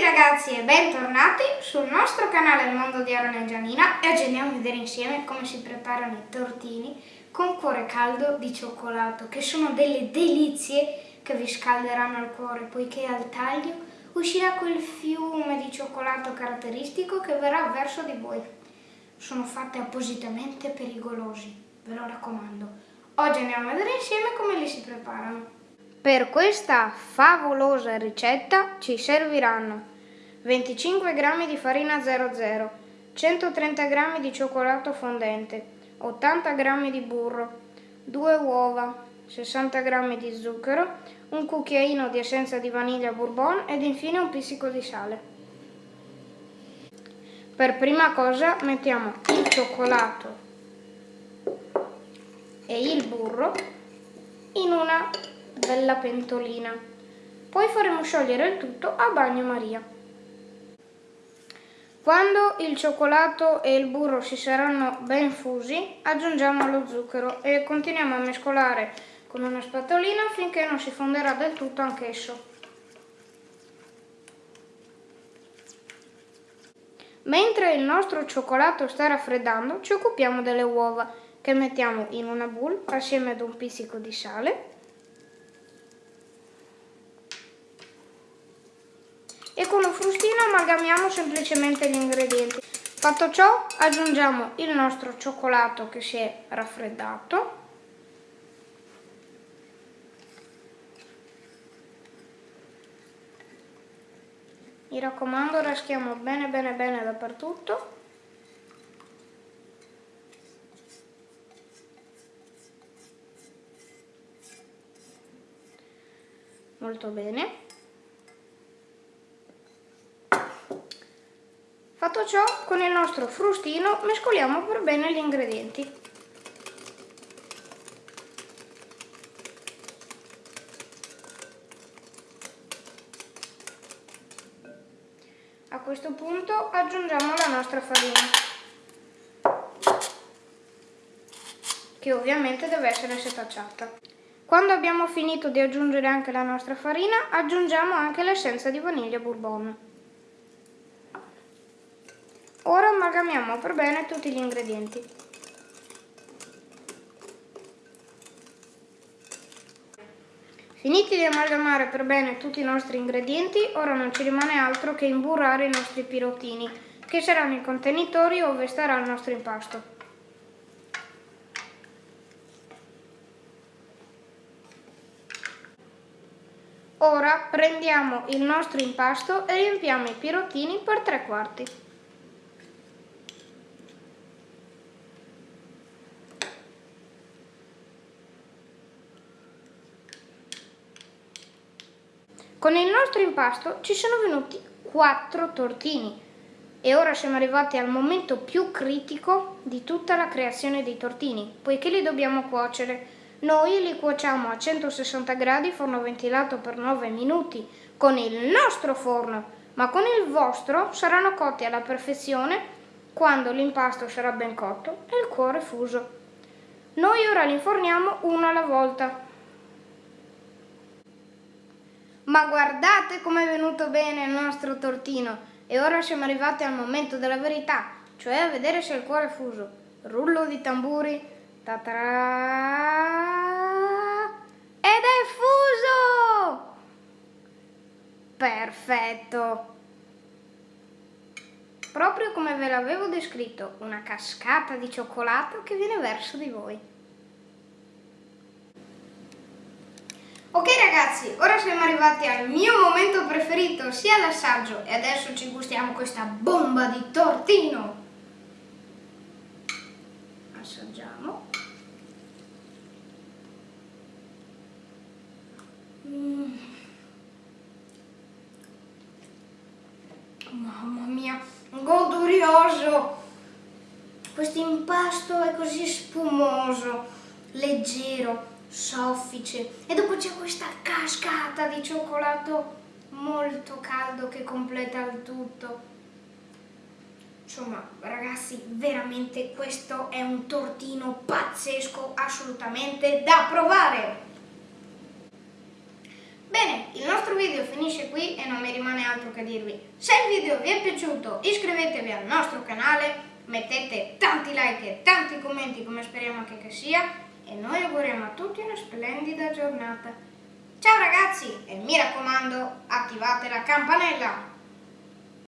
ragazzi e bentornati sul nostro canale Il Mondo di Aaron e Gianina e oggi andiamo a vedere insieme come si preparano i tortini con cuore caldo di cioccolato che sono delle delizie che vi scalderanno il cuore poiché al taglio uscirà quel fiume di cioccolato caratteristico che verrà verso di voi. Sono fatte appositamente per i golosi, ve lo raccomando. Oggi andiamo a vedere insieme come li si preparano. Per questa favolosa ricetta ci serviranno 25 g di farina 00, 130 g di cioccolato fondente, 80 g di burro, 2 uova, 60 g di zucchero, un cucchiaino di essenza di vaniglia bourbon ed infine un pizzico di sale. Per prima cosa mettiamo il cioccolato e il burro in una bella pentolina. Poi faremo sciogliere il tutto a bagnomaria. Quando il cioccolato e il burro si saranno ben fusi, aggiungiamo lo zucchero e continuiamo a mescolare con una spatolina finché non si fonderà del tutto anch'esso. Mentre il nostro cioccolato sta raffreddando, ci occupiamo delle uova che mettiamo in una bowl assieme ad un pizzico di sale e con lo frustino amalgamiamo semplicemente gli ingredienti. Fatto ciò aggiungiamo il nostro cioccolato che si è raffreddato. Mi raccomando raschiamo bene bene bene dappertutto. Molto bene Fatto ciò, con il nostro frustino mescoliamo per bene gli ingredienti. A questo punto aggiungiamo la nostra farina, che ovviamente deve essere setacciata. Quando abbiamo finito di aggiungere anche la nostra farina, aggiungiamo anche l'essenza di vaniglia bourbon. Ora amalgamiamo per bene tutti gli ingredienti. Finiti di amalgamare per bene tutti i nostri ingredienti, ora non ci rimane altro che imburrare i nostri pirottini, che saranno i contenitori dove starà il nostro impasto. Ora prendiamo il nostro impasto e riempiamo i pirottini per tre quarti. Con il nostro impasto ci sono venuti 4 tortini e ora siamo arrivati al momento più critico di tutta la creazione dei tortini, poiché li dobbiamo cuocere. Noi li cuociamo a 160 gradi, forno ventilato per 9 minuti, con il nostro forno, ma con il vostro saranno cotti alla perfezione quando l'impasto sarà ben cotto e il cuore fuso. Noi ora li inforniamo uno alla volta. Ma guardate com'è venuto bene il nostro tortino e ora siamo arrivati al momento della verità, cioè a vedere se il cuore è fuso. Rullo di tamburi. Ta-ta Ed è fuso! Perfetto! Proprio come ve l'avevo descritto, una cascata di cioccolato che viene verso di voi. Ok ragazzi, ora siamo arrivati al mio momento preferito, sia l'assaggio e adesso ci gustiamo questa bomba di tortino. Assaggiamo. Mm. Mamma mia, godurioso! Questo impasto è così spumoso, leggero, soffice e dopo c'è questa cascata di cioccolato molto caldo che completa il tutto. Insomma, ragazzi, veramente questo è un tortino pazzesco, assolutamente da provare! Bene, il nostro video finisce qui e non mi rimane altro che dirvi. Se il video vi è piaciuto iscrivetevi al nostro canale, mettete tanti like e tanti commenti come speriamo che, che sia e noi auguriamo a tutti una splendida giornata. Ciao ragazzi e mi raccomando attivate la campanella!